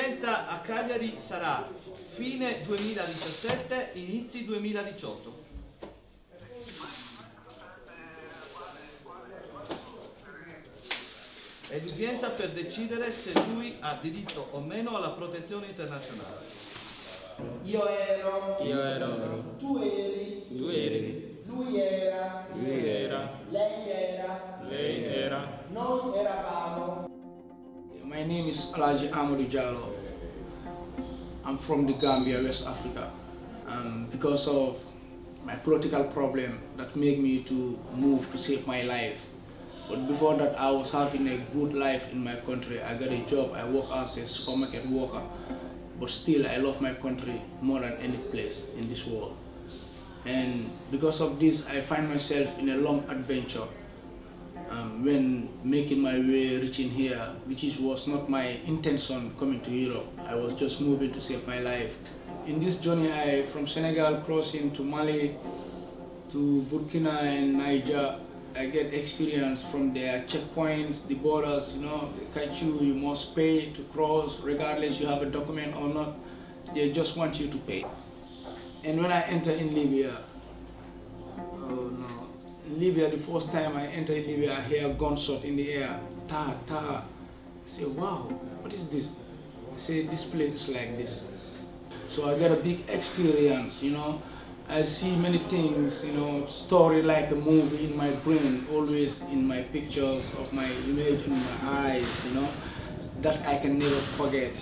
L'udienza a Cagliari sarà fine 2017, inizi 2018. È l'udienza per decidere se lui ha diritto o meno alla protezione internazionale. Io ero, Io ero, tu eri, tu eri, lui era, name is Alaji Amadou Jallo. I'm from the Gambia, West Africa. Because of my political problem that made me to move to save my life. But before that, I was having a good life in my country. I got a job, I work as a supermarket worker. But still, I love my country more than any place in this world. And because of this, I find myself in a long adventure um, when making my way reaching here, which is, was not my intention coming to Europe. I was just moving to save my life. In this journey, I from Senegal crossing to Mali, to Burkina and Niger, I get experience from their checkpoints, the borders, you know, they catch you, you must pay to cross, regardless you have a document or not, they just want you to pay. And when I enter in Libya, Libya, the first time I enter in Libya, I hear a gunshot in the air, ta, ta. I say, wow, what is this? I say, this place is like this. So I got a big experience, you know. I see many things, you know, story like a movie in my brain, always in my pictures of my image in my eyes, you know, that I can never forget.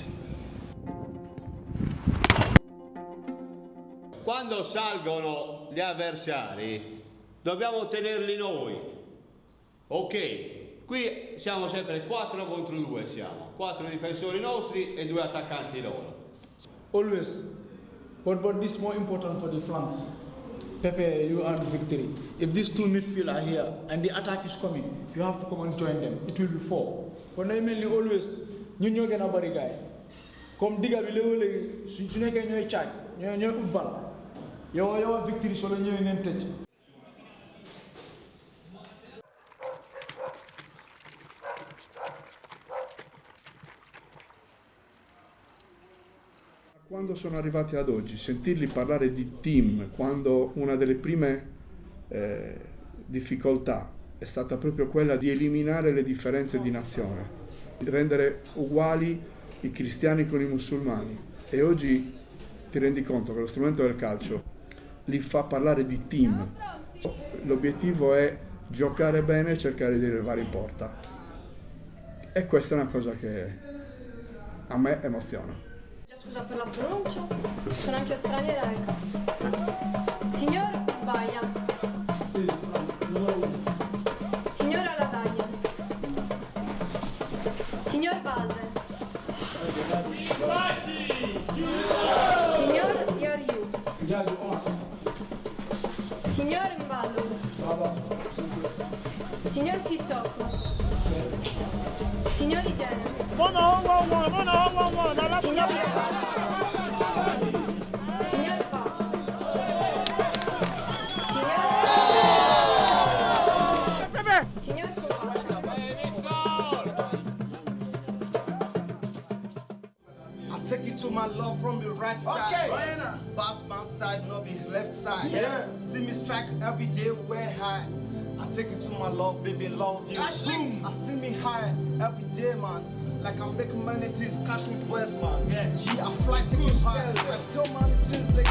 Quando salgono gli avversari dobbiamo tenerli noi. Ok, qui siamo sempre 4 contro 2 siamo, 4 difensori nostri e 2 attaccanti loro. Always. But, but this is more important for the flanks. Pepe, you the victory. If these two midfield are here and the attack is coming, you have to come and join them. It will be four. But mainly always, ñun ñoo gën a bari gaay comme digga bi léegi-léegi su su nekkee ñooy caaj ñooy ñooy ut bal yow yow victory soo la ñëwee ngeen tëj Quando sono arrivati ad oggi, sentirli parlare di team, quando una delle prime eh, difficoltà è stata proprio quella di eliminare le differenze di nazione, di rendere uguali i cristiani con i musulmani e oggi ti rendi conto che lo strumento del calcio li fa parlare di team. L'obiettivo è giocare bene e cercare di arrivare in porta. E questa è una cosa che a me emoziona. Scusa per la pronuncia, sono anche straniera e cazzo. Signor Baia. Signora Lataglia. Signor Valve. Signor Ioriu. Signor Mballu. Signor Sissoko. Signor Igenere. I take you to my love from the right side. Pass my side, not the left side. See me strike every day, where high. I take you to my love, baby, love you. I see me high every day, man. Like I'm making money to cash me west, man. Yeah. She, a flight to. I tell my things like